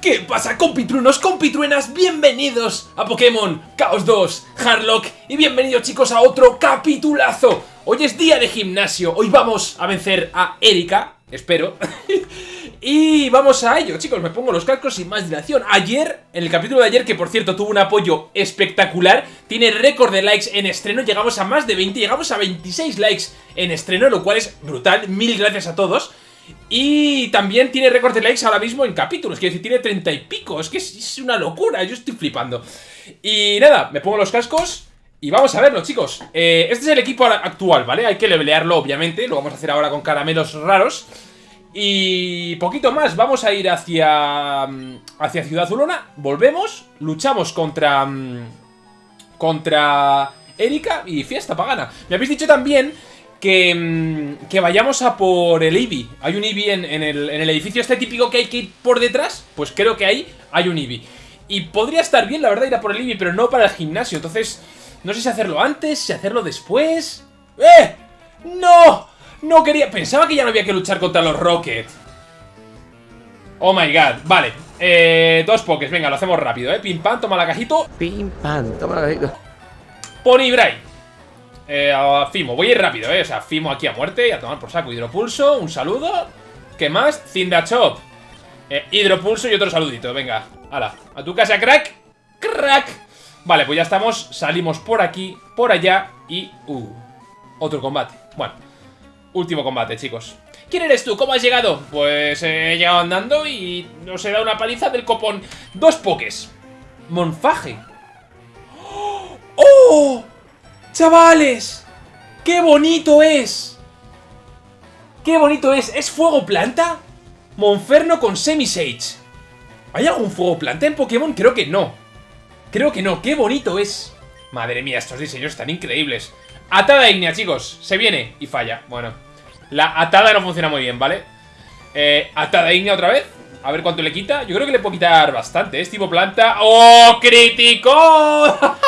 ¿Qué pasa compitruenos, compitruenas? Bienvenidos a Pokémon Chaos 2 Hardlock y bienvenidos chicos a otro capitulazo. Hoy es día de gimnasio, hoy vamos a vencer a Erika, espero Y vamos a ello, chicos, me pongo los cascos sin más dilación. Ayer, en el capítulo de ayer, que por cierto tuvo un apoyo espectacular Tiene récord de likes en estreno, llegamos a más de 20, llegamos a 26 likes en estreno Lo cual es brutal, mil gracias a todos y también tiene récord de likes ahora mismo en capítulos, quiero decir, tiene 30 y pico, es que es una locura, yo estoy flipando. Y nada, me pongo los cascos y vamos a verlo, chicos. Eh, este es el equipo actual, ¿vale? Hay que levelearlo, obviamente, lo vamos a hacer ahora con caramelos raros. Y poquito más, vamos a ir hacia, mm, hacia Ciudad Azulona, volvemos, luchamos contra... Mm, contra Erika y fiesta pagana. Me habéis dicho también que, mm, que vayamos a por el Eevee. Hay un Eevee en, el, edificio este típico que hay que ir por detrás. Pues creo que ahí hay un Eevee. Y podría estar bien, la verdad, ir a por el Eevee, pero no para el gimnasio. Entonces, no sé si hacerlo antes, si hacerlo después... ¡Eh! ¡No! No quería... Pensaba que ya no había que luchar contra los Rocket. Oh my god. Vale. Eh, dos pokés. Venga, lo hacemos rápido, ¿eh? Pim pam, toma la cajito. Pim pam, toma la cajito. Pony Bright. Eh, a Fimo, voy a ir rápido, eh. O sea, Fimo aquí a muerte y a tomar por saco. Hidropulso, un saludo. ¿Qué más? Cindachop eh, Hidropulso y otro saludito, venga Hala, a tu casa, crack. Crack. Vale, pues ya estamos, salimos por aquí Por allá y... Uh, otro combate. Bueno, último combate, chicos. ¿Quién eres tú? ¿Cómo has llegado? Pues he llegado andando y nos he dado una paliza del copón. Dos pokés Monfaje. ¡Oh! ¡Chavales! ¡Qué bonito es! ¡Qué bonito es! ¿Es fuego planta? Monferno con Semisage. ¿Hay algún fuego planta en Pokémon? Creo que no. Creo que no. ¡Qué bonito es! Madre mía, estos diseños están increíbles. Atada Ignea, chicos. Se viene y falla. Bueno. La atada no funciona muy bien, ¿vale? Eh, atada Ignea otra vez. A ver cuánto le quita. Yo creo que le puedo quitar bastante. Es tipo planta. ¡Oh, crítico!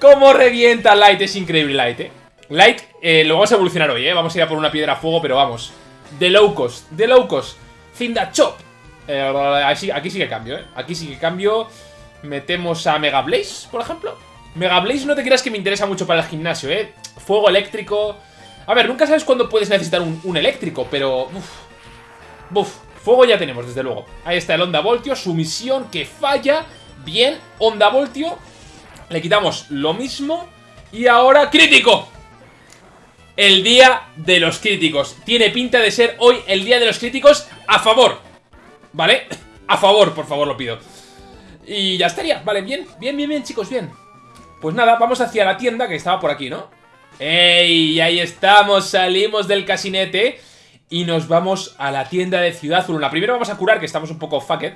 ¿Cómo revienta Light? Es increíble Light, ¿eh? Light eh, lo vamos a evolucionar hoy, ¿eh? Vamos a ir a por una piedra a fuego, pero vamos. De low cost, de low cost. Cinda Chop. Eh, aquí, sí que cambio, ¿eh? Aquí sí que cambio. Metemos a Mega Blaze, por ejemplo. Mega Blaze no te creas que me interesa mucho para el gimnasio, ¿eh? Fuego eléctrico. A ver, nunca sabes cuándo puedes necesitar un, eléctrico, pero... Uf. Fuego ya tenemos, desde luego. Ahí está el Onda Voltio, sumisión que falla. Bien, Onda Voltio. Le quitamos lo mismo. Y ahora, crítico. El día de los críticos. Tiene pinta de ser hoy el día de los críticos a favor. ¿Vale? A favor, por favor, lo pido. Y ya estaría. Vale, bien, bien, bien, bien, chicos, bien. Pues nada, vamos hacia la tienda que estaba por aquí, ¿no? ¡Ey! Ahí estamos, salimos del casinete y nos vamos a la tienda de Ciudad La Primero vamos a curar, que estamos un poco fucked.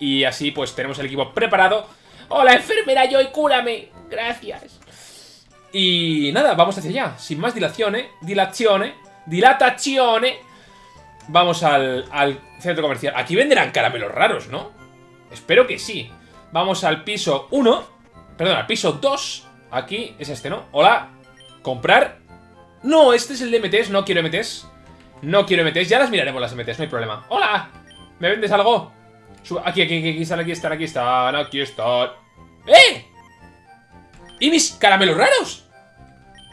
Y así pues tenemos el equipo preparado Hola, enfermera Joy, cúrame. Gracias. Y nada, vamos hacia allá. Sin más dilaciones, dilaciones, dilataciones. Vamos al, centro comercial. Aquí venderán caramelos raros, ¿no? Espero que sí. Vamos al piso 1. Perdón, al piso 2. Aquí es este, ¿no? Hola. Comprar. No, este es el de MTs. No quiero MTs. No quiero MTs. Ya las miraremos las MTs, no hay problema. Hola. ¿Me vendes algo? Aquí, aquí, aquí, aquí están, aquí están, aquí están, aquí están. ¡Eh! ¿Y mis caramelos raros?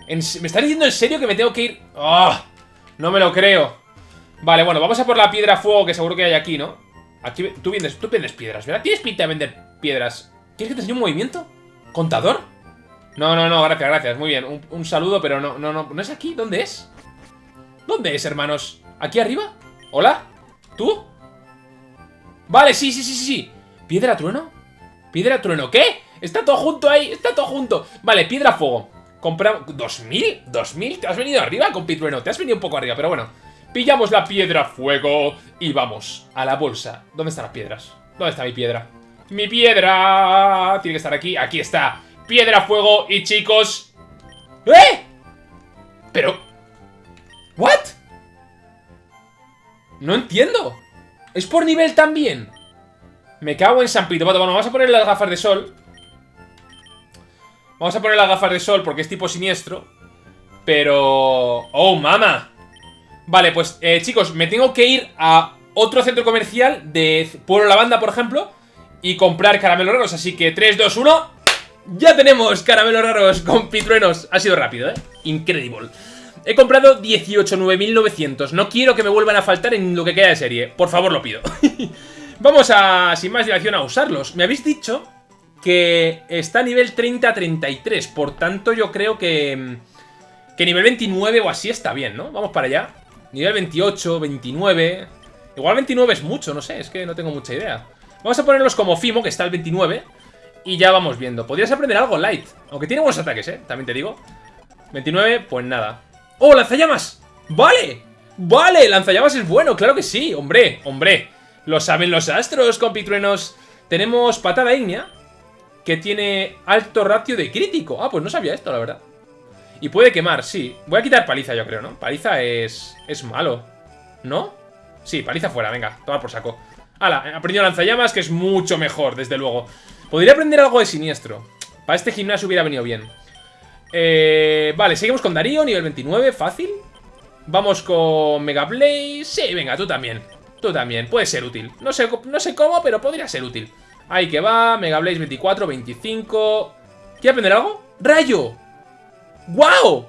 ¿Me están diciendo en serio que me tengo que ir? ¡Ah! no me lo creo. Vale, bueno, vamos a por la piedra fuego que seguro que hay aquí, ¿no? Aquí, tú vendes, tú vendes piedras, ¿verdad? Tienes pinta de vender piedras. ¿Quieres que te enseñe un movimiento? ¿Contador? No, no, no, gracias, gracias, muy bien. Un, un saludo, pero no, no, no, ¿no es aquí? ¿Dónde es? ¿Dónde es, hermanos? ¿Aquí arriba? ¿Hola? ¿Tú? Vale, sí, sí, sí, sí, sí. ¿Piedra trueno? ¿Piedra trueno? ¿Qué? Está todo junto ahí, está todo junto. Vale, piedra fuego. Compramos... ¿2000? ¿2000? ¿Te has venido arriba con Pitrueno? Te has venido un poco arriba, pero bueno. Pillamos la piedra fuego y vamos a la bolsa. ¿Dónde están las piedras? ¿Dónde está mi piedra? ¡Mi piedra! Tiene que estar aquí. Aquí está. Piedra, fuego y chicos... ¿Eh? Pero... ¿What? No entiendo. ¿Es por nivel también? Me cago en San Pito. Bueno, vamos a poner las gafas de sol. Vamos a poner las gafas de sol porque es tipo siniestro. Pero... ¡Oh, mama! Vale, pues, eh, chicos, me tengo que ir a otro centro comercial de Pueblo Lavanda, por ejemplo, y comprar caramelos raros. Así que 3, 2, 1. Ya tenemos caramelos raros con pitruenos. Ha sido rápido, ¿eh? Incredible. He comprado 18.900. No quiero que me vuelvan a faltar en lo que queda de serie. Por favor, lo pido. Vamos a, sin más dilación, a usarlos. Me habéis dicho que está a nivel 30-33. Por tanto, yo creo que, que nivel 29 o así está bien, ¿no? Vamos para allá. Nivel 28, 29... Igual 29 es mucho, no sé, es que no tengo mucha idea. Vamos a ponerlos como Fimo, que está al 29. Y ya vamos viendo. Podrías aprender algo light. Aunque tiene buenos ataques, ¿eh? También te digo. 29, pues nada. ¡Oh, lanzallamas! ¡Vale! ¡Vale! Lanzallamas es bueno, claro que sí. Hombre, hombre. Lo saben los astros, compitruenos. Tenemos patada ígnea. Que tiene alto ratio de crítico. Ah, pues no sabía esto, la verdad. Y puede quemar, sí. Voy a quitar paliza, yo creo, ¿no? Paliza es... es malo. ¿No? Sí, paliza fuera, venga, tomar por saco. Hala, he aprendido lanzallamas, que es mucho mejor, desde luego. Podría aprender algo de siniestro. Para este gimnasio hubiera venido bien. Eh, vale, seguimos con Darío, nivel 29, fácil. Vamos con Mega Blaze. Sí, venga, tú también. Tú también, puede ser útil. No sé, no sé cómo, pero podría ser útil. Ahí que va, Mega Blaze 24, 25. ¿Quiere aprender algo? ¡Rayo! ¡Guau!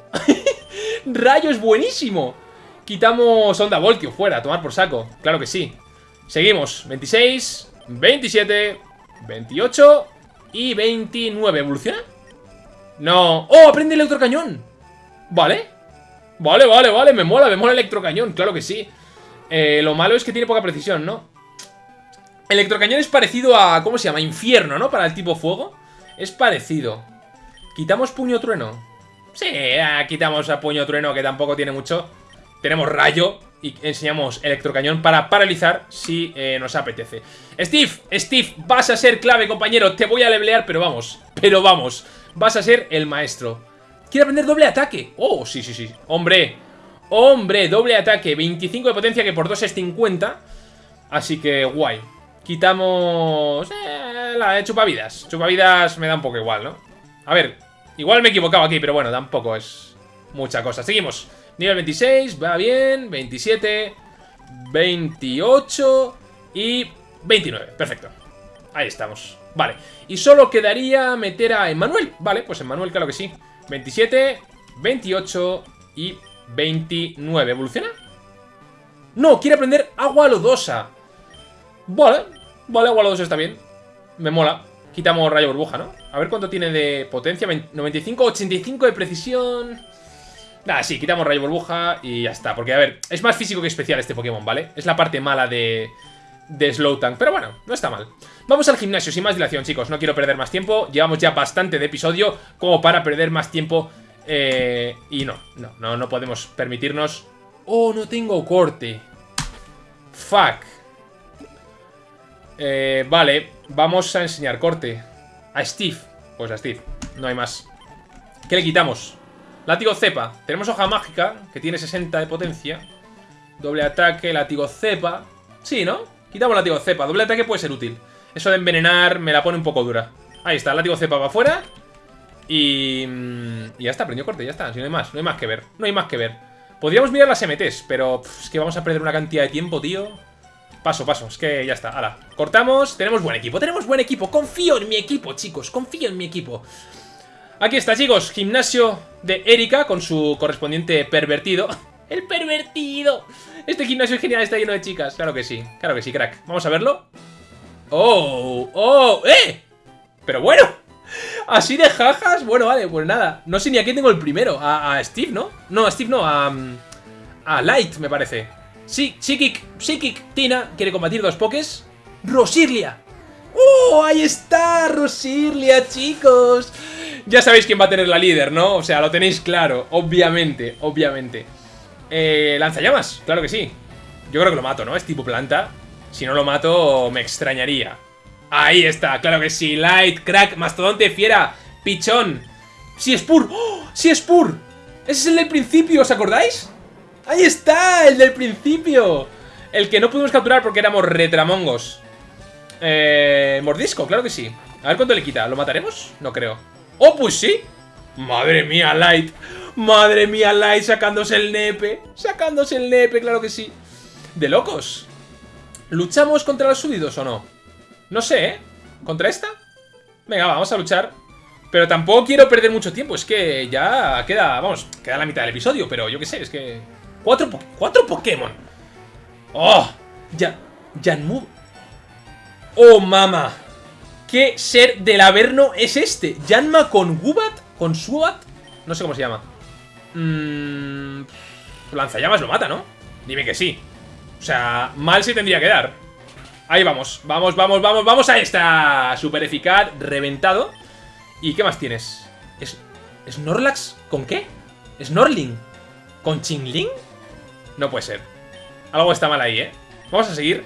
¡Rayo es buenísimo! Quitamos Onda Voltio fuera, tomar por saco. Claro que sí. Seguimos. 26, 27, 28 y 29. ¿Evoluciona? No. ¡Oh! Aprende electrocañón. Vale. Vale, vale, vale. Me mola, me mola electrocañón. Claro que sí. Eh, lo malo es que tiene poca precisión, ¿no? Electrocañón es parecido a... ¿Cómo se llama? Infierno, ¿no? Para el tipo fuego. Es parecido. ¿Quitamos puño trueno? Sí, quitamos a puño trueno que tampoco tiene mucho. Tenemos rayo y enseñamos electrocañón para paralizar si eh, nos apetece. Steve, Steve, vas a ser clave, compañero. Te voy a levelear, pero vamos, pero vamos. Vas a ser el maestro. ¿Quiere aprender doble ataque? Oh, sí, sí, sí. Hombre, hombre, doble ataque. 25 de potencia, que por 2 es 50. Así que guay. Quitamos... Eh, la chupavidas. Chupavidas me da un poco igual, ¿no? A ver, igual me he equivocado aquí, pero bueno, tampoco es mucha cosa. Seguimos. Nivel 26, va bien. 27, 28 y 29. Perfecto. Ahí estamos. Vale. Y solo quedaría meter a Emmanuel. Vale, pues Emmanuel, claro que sí. 27, 28 y 29. ¿Evoluciona? No, quiere aprender agua lodosa. Vale, vale, agua lodosa está bien. Me mola. Quitamos rayo burbuja, ¿no? A ver cuánto tiene de potencia. 95, 85 de precisión. Nada, sí, quitamos rayo burbuja y ya está. Porque, a ver, es más físico que especial este Pokémon, ¿vale? Es la parte mala de, de Slowtank. Pero bueno, no está mal. Vamos al gimnasio, sin más dilación, chicos. No quiero perder más tiempo. Llevamos ya bastante de episodio como para perder más tiempo. Eh, y no, no, no, no podemos permitirnos... Oh, no tengo corte. Fuck. Eh, vale, vamos a enseñar corte. A Steve. Pues a Steve, no hay más. ¿Qué le quitamos? Látigo cepa. Tenemos hoja mágica, que tiene 60 de potencia. Doble ataque, látigo cepa. Sí, ¿no? Quitamos látigo cepa. Doble ataque puede ser útil. Eso de envenenar me la pone un poco dura. Ahí está, látigo cepa va afuera. Y... Y ya está, prendió corte, ya está. Si no hay más, no hay más que ver. No hay más que ver. Podríamos mirar las MTs, pero es que vamos a perder una cantidad de tiempo, tío. Paso, paso, es que ya está, hala Cortamos, tenemos buen equipo, tenemos buen equipo Confío en mi equipo, chicos, confío en mi equipo Aquí está, chicos, gimnasio de Erika con su correspondiente pervertido. ¡El pervertido! Este gimnasio genial está lleno de chicas. Claro que sí, claro que sí, crack. Vamos a verlo. ¡Oh! ¡Oh! ¡Eh! Pero bueno, así de jajas. Bueno, vale, pues nada. No sé ni a quién tengo el primero. A, Steve, ¿no? No, a Steve no, a, a Light, me parece. Sí, Psychic, Psychic Tina quiere combatir dos pokés. Rosirlia. ¡Oh! Ahí está, Rosirlia, chicos. Ya sabéis quién va a tener la líder, ¿no? O sea, lo tenéis claro, obviamente, obviamente. Eh, lanzallamas, claro que sí. Yo creo que lo mato, ¿no? Es tipo planta. Si no lo mato, me extrañaría. Ahí está, claro que sí. Light, crack, mastodonte, fiera, pichón. ¡Sí, Spur! ¡Oh! ¡Sí, Spur! Ese es el del principio, ¿os acordáis? ¡Ahí está! ¡El del principio! El que no pudimos capturar porque éramos retramongos. Eh, mordisco, claro que sí. A ver cuánto le quita. ¿Lo mataremos? No creo. ¡Oh, pues sí! Madre mía, Light. Madre mía, Light sacándose el nepe. Sacándose el nepe, claro que sí. De locos. ¿Luchamos contra los súbditos o no? No sé, ¿eh? ¿Contra esta? Venga, vamos a luchar. Pero tampoco quiero perder mucho tiempo. Es que ya queda, vamos, queda la mitad del episodio. Pero yo qué sé, es que... Cuatro, cuatro Pokémon. ¡Oh! Ya... Janmu... ¡Oh, mama! ¿Qué ser del Averno es este? ¿Yanma con Gubat? ¿Con Subat? No sé cómo se llama. Mmm... Lanzallamas lo mata, ¿no? Dime que sí. O sea, mal se tendría que dar. Ahí vamos, vamos, vamos, vamos, vamos. Ahí está. Super eficaz, reventado. ¿Y qué más tienes? ¿Es ¿Snorlax con qué? ¿Snorling? ¿Con Chingling? No puede ser. Algo está mal ahí, ¿eh? Vamos a seguir.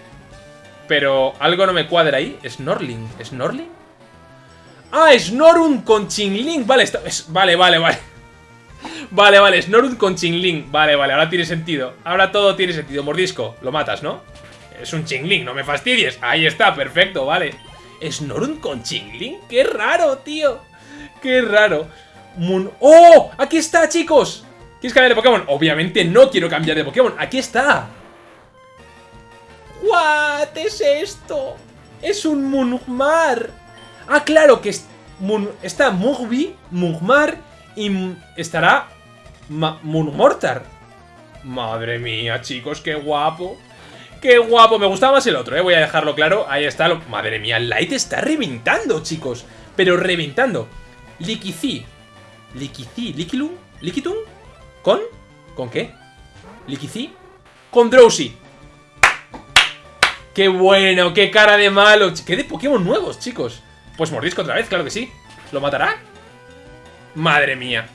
Pero algo no me cuadra ahí. ¿Snorling? ¿Snorling? Ah, Snorun con Chingling. Vale, vale, vale, vale. Vale, vale, Snorun con Chingling. Vale, vale, ahora tiene sentido. Ahora todo tiene sentido. Mordisco, lo matas, ¿no? Es un Chingling, no me fastidies. Ahí está, perfecto, vale. ¿Snorun con Chingling? ¡Qué raro, tío! ¡Qué raro! ¡Oh! ¡Aquí está, chicos! ¿Quieres cambiar de Pokémon? Obviamente no quiero cambiar de Pokémon. ¡Aquí está! ¿What es esto? Es un Munmar. Ah, claro, que está Mugby, Mugmar y estará Munmortar. Madre mía, chicos, qué guapo. ¡Qué guapo! Me gustaba más el otro, ¿eh? Voy a dejarlo claro. Ahí está. Madre mía, Light está reventando, chicos. Pero reventando. Liquici. Liquici. Liquilum. Liquitum. ¿Con? ¿Con qué? Liquici. Con Drowsy. ¡Qué bueno! ¡Qué cara de malo! ¡Qué de Pokémon nuevos, chicos! Pues mordisco otra vez, claro que sí. ¿Lo matará? Madre mía.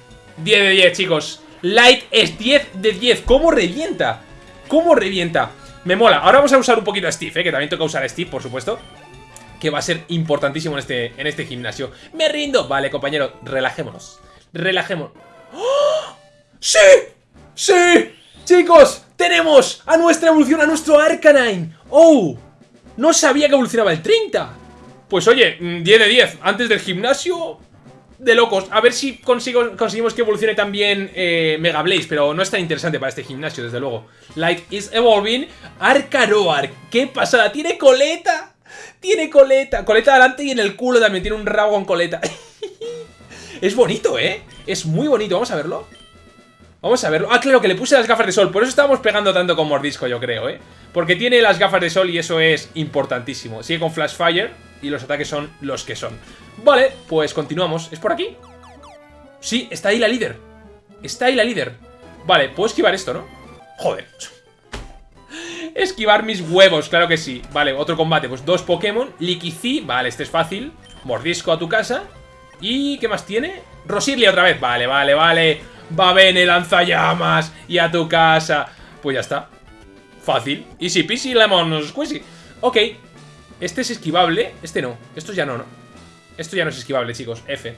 10 de 10, chicos. Light es 10 de 10. ¿Cómo revienta? ¿Cómo revienta? Me mola. Ahora vamos a usar un poquito a Steve, ¿eh? que también toca usar a Steve, por supuesto. Que va a ser importantísimo en este, en este gimnasio. ¡Me rindo! Vale, compañero, relajémonos. Relajémonos. ¡Oh! ¡Sí! ¡Sí! Chicos, tenemos a nuestra evolución, a nuestro Arcanine. ¡Oh! No sabía que evolucionaba el 30. Pues oye, 10 mm, de 10. Antes del gimnasio, de locos. A ver si consigo, conseguimos que evolucione también eh, Mega Blaze, pero no es tan interesante para este gimnasio, desde luego. Like is evolving Arcaroar. ¡Qué pasada! ¡Tiene coleta! ¡Tiene coleta! Coleta adelante y en el culo también tiene un rabo con coleta. es bonito, ¿eh? Es muy bonito. Vamos a verlo. Vamos a verlo. Ah, claro, que le puse las gafas de sol. Por eso estábamos pegando tanto con Mordisco, yo creo, ¿eh? Porque tiene las gafas de sol y eso es importantísimo. Sigue con Flash Fire y los ataques son los que son. Vale, pues continuamos. ¿Es por aquí? Sí, está ahí la líder. Está ahí la líder. Vale, puedo esquivar esto, ¿no? Joder. Esquivar mis huevos, claro que sí. Vale, otro combate. Pues dos Pokémon. Liquici, vale, este es fácil. Mordisco a tu casa. ¿Y qué más tiene? Rosirlia otra vez. Vale, vale, vale. Va Bene, lanzallamas. Y a tu casa. Pues ya está. Fácil. Easy peasy lemon squeezy. Ok. Este es esquivable. Este no. Esto ya no, ¿no? Esto ya no es esquivable, chicos. F.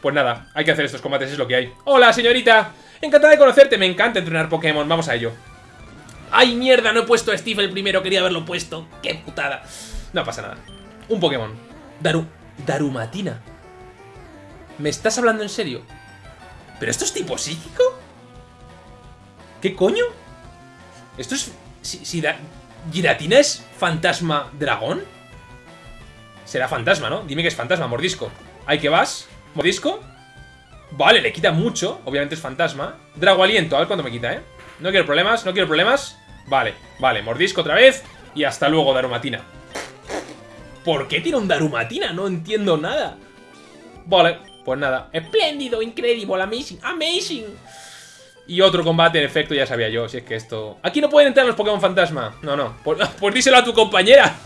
Pues nada, hay que hacer estos combates, es lo que hay. ¡Hola, señorita! Encantada de conocerte, me encanta entrenar Pokémon, vamos a ello. ¡Ay, mierda! No he puesto a Steve el primero, quería haberlo puesto. ¡Qué putada! No pasa nada. Un Pokémon. Daru... Darumatina. ¿Me estás hablando en serio? ¿Pero esto es tipo psíquico? ¿Qué coño? ¿Esto es... Si, si ¿Giratina es fantasma dragón? Será fantasma, ¿no? Dime que es fantasma, mordisco. Ahí que vas. Mordisco. Vale, le quita mucho. Obviamente es fantasma. Drago aliento, a ver cuánto me quita, ¿eh? No quiero problemas, no quiero problemas. Vale, vale, mordisco otra vez. Y hasta luego, Darumatina. ¿Por qué tiene un Darumatina? No entiendo nada. Vale, pues nada. Espléndido, increíble, amazing, amazing. Y otro combate, en efecto, ya sabía yo. Si es que esto... Aquí no pueden entrar los Pokémon fantasma. No, no. Pues, díselo a tu compañera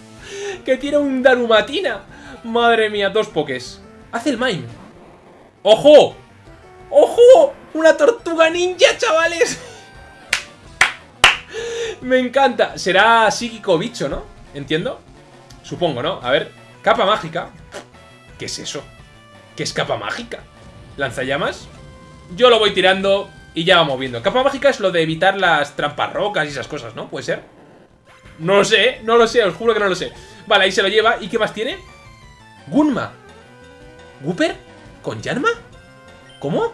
que tiene un Darumatina. Madre mía, dos pokés. Hace el mime. ¡Ojo! ¡Ojo! ¡Una tortuga ninja, chavales! Me encanta. Será psíquico bicho, ¿no? ¿Entiendo? Supongo, ¿no? A ver. Capa mágica. ¿Qué es eso? ¿Qué es capa mágica? ¿Lanzallamas? Yo lo voy tirando y ya vamos viendo. Capa mágica es lo de evitar las trampas rocas y esas cosas, ¿no? ¿Puede ser? No lo sé, no lo sé, os juro que no lo sé. Vale, ahí se lo lleva. ¿Y qué más tiene? Gunma. ¿Gooper? ¿Con Yanma? ¿Cómo?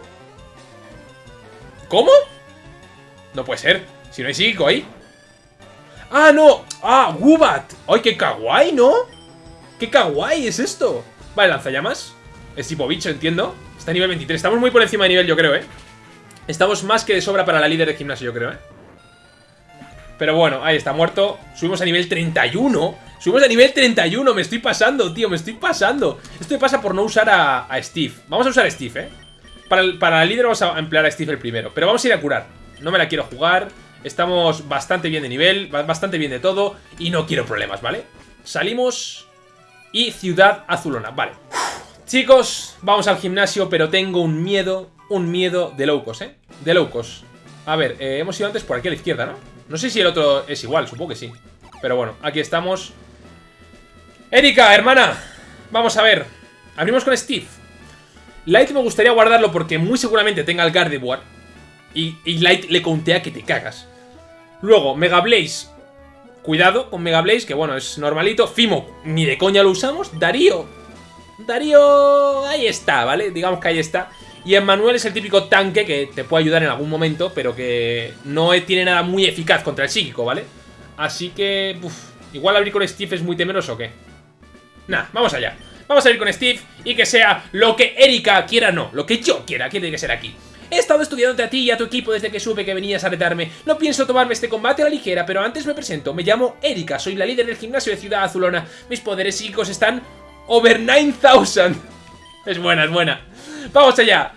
¿Cómo? No puede ser. Si no hay psíquico ahí. ¡Ah, no! ¡Ah! ¡Wubat! ¡Ay, qué kawaii, ¿no? ¡Qué kawaii es esto! Vale, lanzallamas. Es tipo bicho, entiendo. Está a nivel 23. Estamos muy por encima de nivel, yo creo, ¿eh? Estamos más que de sobra para la líder de gimnasio, yo creo, ¿eh? Pero bueno, ahí está, muerto. Subimos a nivel 31. Subimos a nivel 31. Me estoy pasando, tío, me estoy pasando. Esto me pasa por no usar a, Steve. Vamos a usar a Steve, ¿eh? Para, para la líder vamos a emplear a Steve el primero. Pero vamos a ir a curar. No me la quiero jugar. Estamos bastante bien de nivel, bastante bien de todo. Y no quiero problemas, ¿vale? Salimos... Y Ciudad Azulona, vale. Chicos, vamos al gimnasio, pero tengo un miedo un miedo de locos, ¿eh? De locos. A ver, eh, hemos ido antes por aquí a la izquierda, ¿no? No sé si el otro es igual, supongo que sí. Pero bueno, aquí estamos. Erika, hermana. Vamos a ver. Abrimos con Steve. Light me gustaría guardarlo porque muy seguramente tenga el Gardevoir. Y, y Light le contea que te cagas. Luego, Mega Blaze. Cuidado con Mega Blaze, que bueno, es normalito. Fimo, ni de coña lo usamos. Darío. Darío... Ahí está, ¿vale? Digamos que ahí está. Y Emmanuel es el típico tanque que te puede ayudar en algún momento, pero que no tiene nada muy eficaz contra el psíquico, ¿vale? Así que, uf, igual abrir con Steve es muy temeroso o qué. Nah, vamos allá. Vamos a ir con Steve y que sea lo que Erika quiera, no, lo que yo quiera, tiene que ser aquí. He estado estudiándote a ti y a tu equipo desde que supe que venías a retarme. No pienso tomarme este combate a la ligera, pero antes me presento. Me llamo Erika, soy la líder del gimnasio de Ciudad Azulona. Mis poderes psíquicos están over 9000. Es buena, es buena. ¡Vamos allá!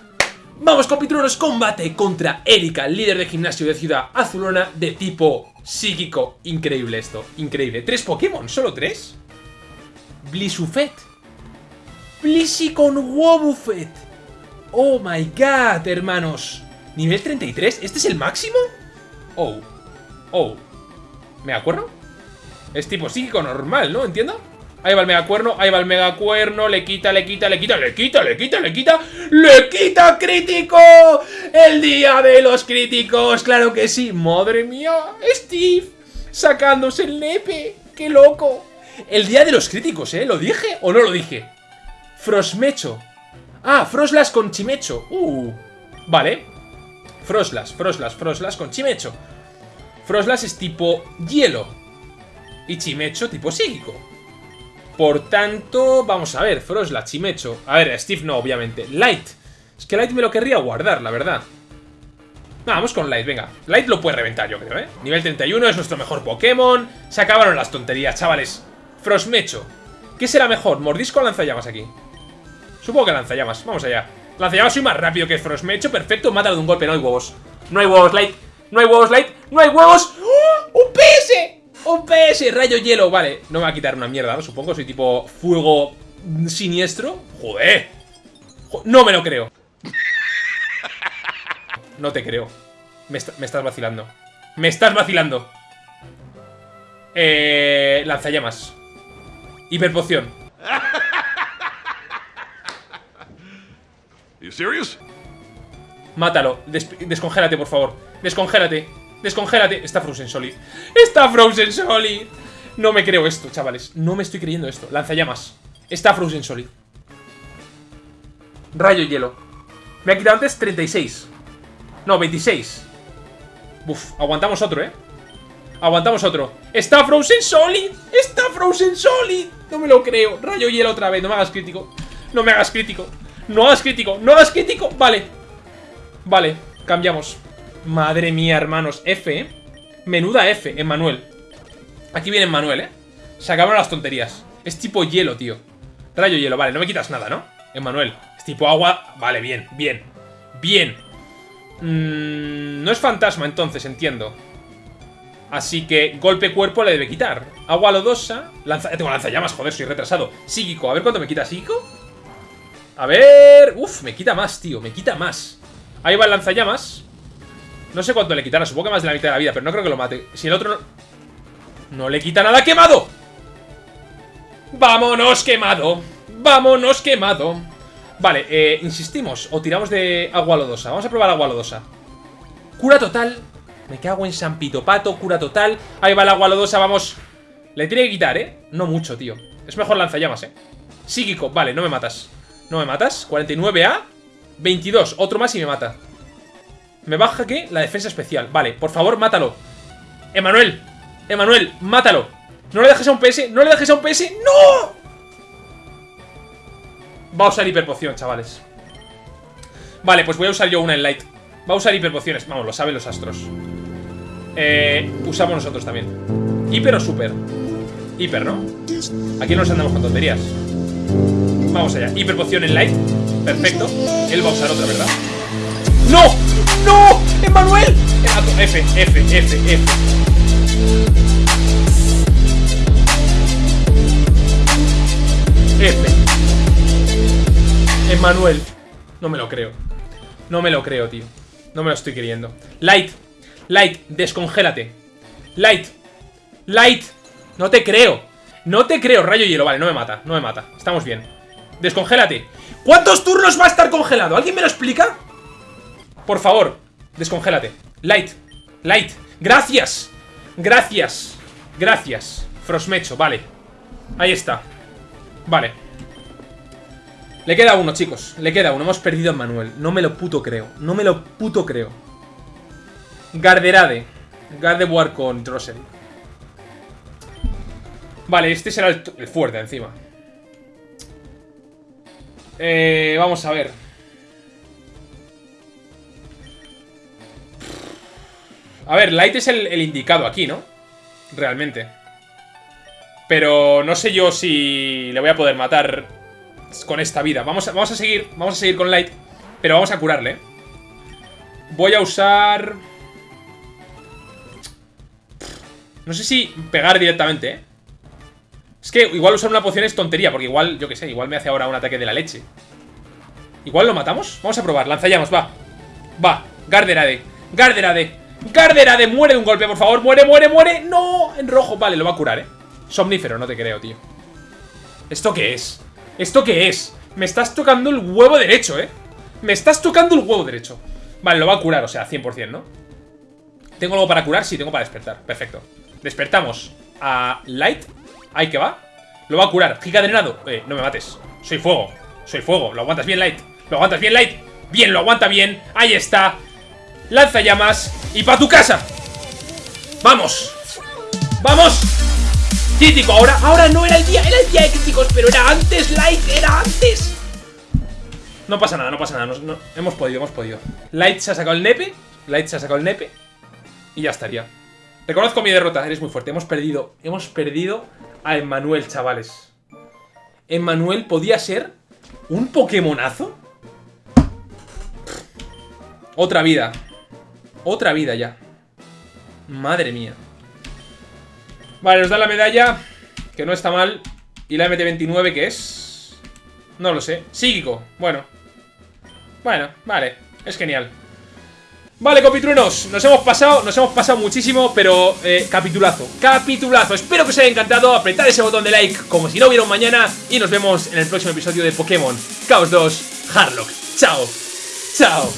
Vamos compitruenos, combate contra Erika, líder de gimnasio de Ciudad Azulona de tipo psíquico. Increíble esto, increíble. ¿Tres Pokémon? ¿Solo tres? Blisufet. con Wobbuffet. Oh my god, hermanos. ¿Nivel 33? ¿Este es el máximo? Oh. Oh. ¿Me acuerdo? Es tipo psíquico normal, ¿no? ¿Entiendo? Ahí va el megacuerno, ahí va el megacuerno, le quita, le quita, le quita, le quita, le quita, le quita, le quita crítico. El día de los críticos, claro que sí. Madre mía, Steve, sacándose el nepe, qué loco. El día de los críticos, ¿eh? ¿Lo dije o no lo dije? Frosmecho. Ah, Froslas con Chimecho. Uh, vale. Froslas, Froslas, Froslas con Chimecho. Froslas es tipo hielo. Y Chimecho tipo psíquico. Por tanto, vamos a ver, Frosla, Chimecho. A ver, Steve no, obviamente. Light. Es que Light me lo querría guardar, la verdad. vamos con Light, venga. Light lo puede reventar, yo creo, ¿eh? Nivel 31 es nuestro mejor Pokémon. Se acabaron las tonterías, chavales. Frosmecho. ¿Qué será mejor, mordisco o lanzallamas aquí? Supongo que lanzallamas, vamos allá. Lanzallamas soy más rápido que Frosmecho, perfecto, mátalo de un golpe, no hay huevos. No hay huevos, Light. No hay huevos, Light. No hay huevos. ¡Oh! ¡Un PS! ¡Un PS! Rayo hielo, vale No me va a quitar una mierda, ¿no? Supongo, soy tipo fuego siniestro. Joder. No me lo creo. No te creo. Me, estás vacilando. Me estás vacilando. Eh... Lanzallamas. Hiperpoción. Serious? Mátalo, descongélate por favor. Descongélate Descongélate. Está Frozen Solid. ¡Está Frozen Solid! No me creo esto, chavales. No me estoy creyendo esto. Lanzallamas. Está Frozen Solid. Rayo hielo. Me ha quitado antes 36. No, 26. Uf, aguantamos otro, ¿eh? Aguantamos otro. ¡Está Frozen Solid! ¡Está Frozen Solid! No me lo creo. Rayo hielo otra vez. No me hagas crítico. No me hagas crítico. No hagas crítico. No hagas crítico. Vale. Vale. Cambiamos. Madre mía, hermanos. F, ¿eh? Menuda F, Emmanuel. Aquí viene Emmanuel, ¿eh? Se acabaron las tonterías. Es tipo hielo, tío. Rayo hielo, vale, no me quitas nada, ¿no? Emmanuel. Es tipo agua. Vale, bien, bien. Bien. Mm, no es fantasma, entonces, entiendo. Así que golpe cuerpo le debe quitar. Agua lodosa. Lanza... Tengo lanzallamas, joder, soy retrasado. Psíquico, a ver cuánto me quita psíquico. A ver... Uf, me quita más, tío, me quita más. Ahí va el lanzallamas. No sé cuánto le quitará, supongo que más de la mitad de la vida, pero no creo que lo mate. Si el otro no... ¡No le quita nada quemado! ¡Vámonos quemado! ¡Vámonos quemado! Vale, eh, insistimos O tiramos de agua lodosa Vamos a probar agua lodosa Cura total Me cago en San Pito Pato Cura total Ahí va el agua lodosa, vamos Le tiene que quitar, ¿eh? No mucho, tío Es mejor lanzallamas, ¿eh? Psíquico, vale, no me matas No me matas 49 a 22 Otro más y me mata me baja, ¿qué? La defensa especial. Vale, por favor, mátalo. Emanuel. Emanuel, mátalo. No le dejes a un PS, no le dejes a un PS. ¡No! Va a usar hiperpoción, chavales. Vale, pues voy a usar yo una en light. Va a usar hiperpociones. Vamos, lo saben los astros. Eh, usamos nosotros también. ¿Hiper o super? Hiper, ¿no? Aquí no nos andamos con tonterías. Vamos allá. Hiperpoción en light. Perfecto. Él va a usar otra, ¿verdad? ¡No! ¡No! ¡Emanuel! F, F, F, F. F. Emanuel. No me lo creo. No me lo creo, tío. No me lo estoy queriendo. Light. Light, descongélate. Light. Light. No te creo. No te creo. Rayo hielo. Vale, no me mata. No me mata. Estamos bien. Descongélate. ¿Cuántos turnos va a estar congelado? ¿Alguien me lo explica? Por favor, descongélate. Light. Light. Gracias. Gracias. Gracias. Frosmecho, vale. Ahí está. Vale. Le queda uno, chicos. Le queda uno. Hemos perdido a Manuel. No me lo puto creo. No me lo puto creo. Garderade. Gardevoir con Drossel. Vale, este será el, el fuerte encima. Eh, vamos a ver. A ver, Light es el, indicado aquí, ¿no? Realmente. Pero no sé yo si le voy a poder matar con esta vida. Vamos a, vamos a seguir. Vamos a seguir con Light. Pero vamos a curarle. Voy a usar. No sé si pegar directamente, ¿eh? Es que igual usar una poción es tontería, porque igual, yo qué sé, igual me hace ahora un ataque de la leche. ¿Igual lo matamos? Vamos a probar, lanzallamas, va. Va, Garderade. Garderade. Garderade, muere de un golpe, por favor. Muere, muere, muere. No, en rojo. Vale, lo va a curar, ¿eh? Somnífero, no te creo, tío. ¿Esto qué es? ¿Esto qué es? Me estás tocando el huevo derecho, ¿eh? Me estás tocando el huevo derecho. Vale, lo va a curar, o sea, 100%, ¿no? ¿Tengo algo para curar? Sí, tengo para despertar. Perfecto. Despertamos a Light. Ahí que va. Lo va a curar. Giga drenado. Eh, no me mates. Soy fuego. Soy fuego. Lo aguantas bien, Light. Lo aguantas bien, Light. Bien, lo aguanta bien. Ahí está. Lanza llamas. Y para tu casa. Vamos. Vamos. Crítico. Ahora, ahora no era el día. Era el día de críticos. Pero era antes, Light. Era antes. No pasa nada, no pasa nada. Hemos podido, hemos podido. Light se ha sacado el nepe. Light se ha sacado el nepe. Y ya estaría. Reconozco mi derrota, eres muy fuerte. Hemos perdido, hemos perdido a Emmanuel, chavales. Emmanuel podía ser un Pokémonazo. Otra vida. Otra vida ya. Madre mía. Vale, nos da la medalla. Que no está mal. Y la MT29, que es? No lo sé. Psíquico. Bueno. Bueno, vale. Es genial. Vale, compitruenos, nos hemos pasado, nos hemos pasado muchísimo, pero eh, capitulazo, capitulazo. Espero que os haya encantado, apretad ese botón de like como si no hubiera un mañana y nos vemos en el próximo episodio de Pokémon Chaos 2 Harlock. Chao, chao.